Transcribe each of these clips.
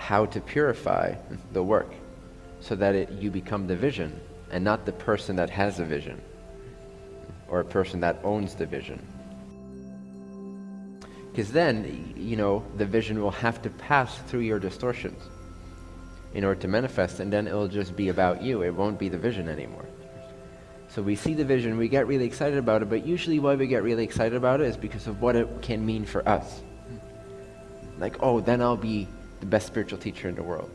how to purify the work so that it, you become the vision and not the person that has the vision or a person that owns the vision. Because then, you know, the vision will have to pass through your distortions in order to manifest, and then it'll just be about you. It won't be the vision anymore. So we see the vision, we get really excited about it, but usually why we get really excited about it is because of what it can mean for us. Like, oh, then I'll be the best spiritual teacher in the world.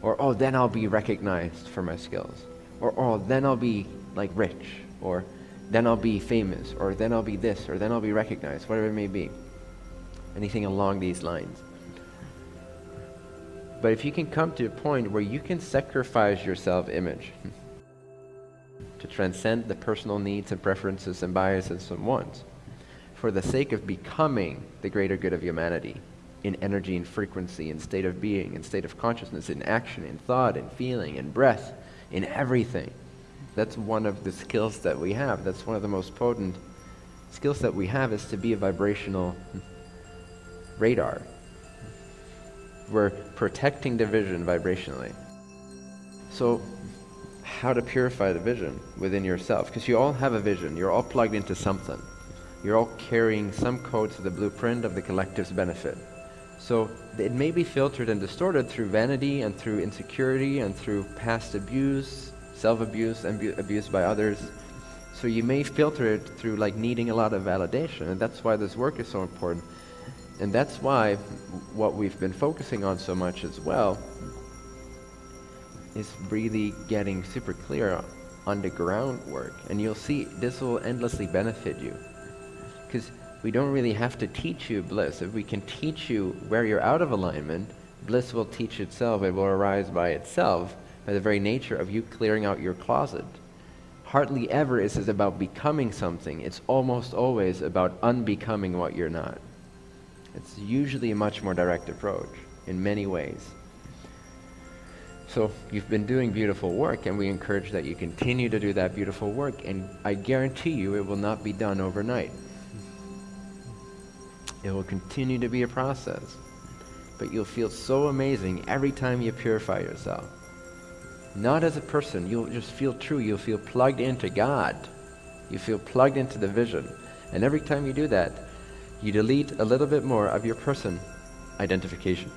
Or, oh, then I'll be recognized for my skills. Or, oh, then I'll be, like, rich. Or, then I'll be famous. Or, then I'll be this. Or, then I'll be recognized. Whatever it may be. Anything along these lines. But if you can come to a point where you can sacrifice your self-image to transcend the personal needs and preferences and biases and wants for the sake of becoming the greater good of humanity in energy and frequency, in state of being, in state of consciousness, in action, in thought, in feeling, in breath, in everything. That's one of the skills that we have. That's one of the most potent skills that we have is to be a vibrational radar. We're protecting the vision vibrationally. So how to purify the vision within yourself. Because you all have a vision. You're all plugged into something. You're all carrying some code to the blueprint of the collective's benefit. So it may be filtered and distorted through vanity and through insecurity and through past abuse, self-abuse, and abuse by others. So you may filter it through like needing a lot of validation. And that's why this work is so important. And that's why what we've been focusing on so much as well is really getting super clear on the groundwork. And you'll see this will endlessly benefit you. Because we don't really have to teach you bliss. If we can teach you where you're out of alignment, bliss will teach itself. It will arise by itself by the very nature of you clearing out your closet. Hardly ever is it about becoming something. It's almost always about unbecoming what you're not. It's usually a much more direct approach in many ways. So you've been doing beautiful work and we encourage that you continue to do that beautiful work and I guarantee you it will not be done overnight. It will continue to be a process. But you'll feel so amazing every time you purify yourself. Not as a person, you'll just feel true, you'll feel plugged into God. You feel plugged into the vision. And every time you do that, you delete a little bit more of your person identification.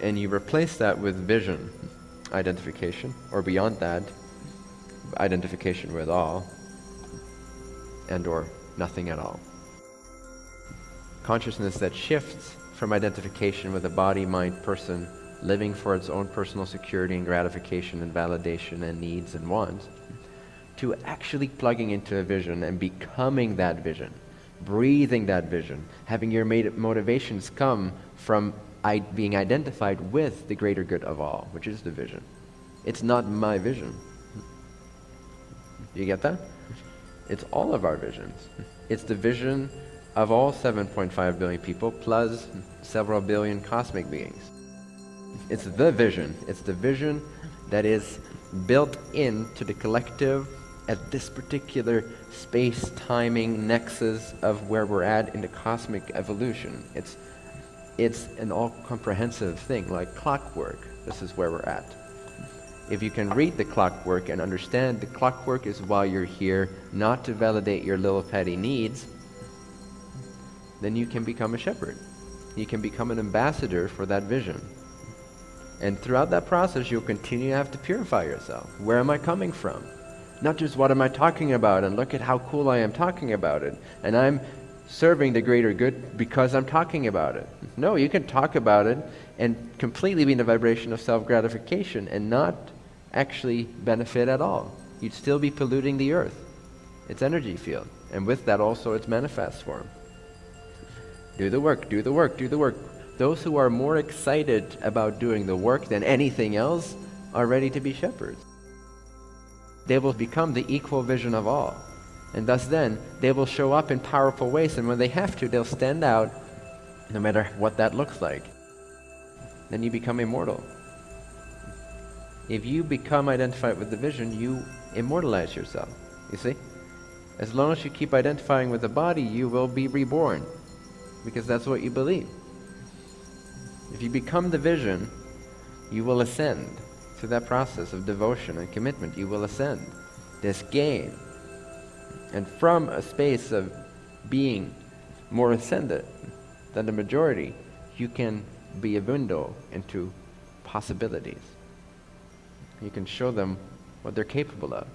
And you replace that with vision identification, or beyond that, identification with all, and or nothing at all. Consciousness that shifts from identification with a body, mind, person, living for its own personal security and gratification and validation and needs and wants, to actually plugging into a vision and becoming that vision, breathing that vision, having your motivations come from I being identified with the greater good of all, which is the vision. It's not my vision. You get that? It's all of our visions. It's the vision of all 7.5 billion people plus several billion cosmic beings. It's the vision. It's the vision that is built into the collective at this particular space timing nexus of where we're at in the cosmic evolution. It's it's an all-comprehensive thing, like clockwork. This is where we're at. If you can read the clockwork and understand the clockwork is why you're here, not to validate your little petty needs, then you can become a shepherd. You can become an ambassador for that vision. And throughout that process, you'll continue to have to purify yourself. Where am I coming from? Not just what am I talking about and look at how cool I am talking about it. And I'm serving the greater good because I'm talking about it. No, you can talk about it and completely be in the vibration of self-gratification and not actually benefit at all. You'd still be polluting the earth, its energy field, and with that also its manifest form. Do the work, do the work, do the work. Those who are more excited about doing the work than anything else are ready to be shepherds. They will become the equal vision of all. And thus then, they will show up in powerful ways, and when they have to, they'll stand out no matter what that looks like. Then you become immortal. If you become identified with the vision, you immortalize yourself. You see? As long as you keep identifying with the body, you will be reborn. Because that's what you believe. If you become the vision, you will ascend. Through that process of devotion and commitment, you will ascend. This gain. And from a space of being more ascended than the majority, you can be a window into possibilities. You can show them what they're capable of.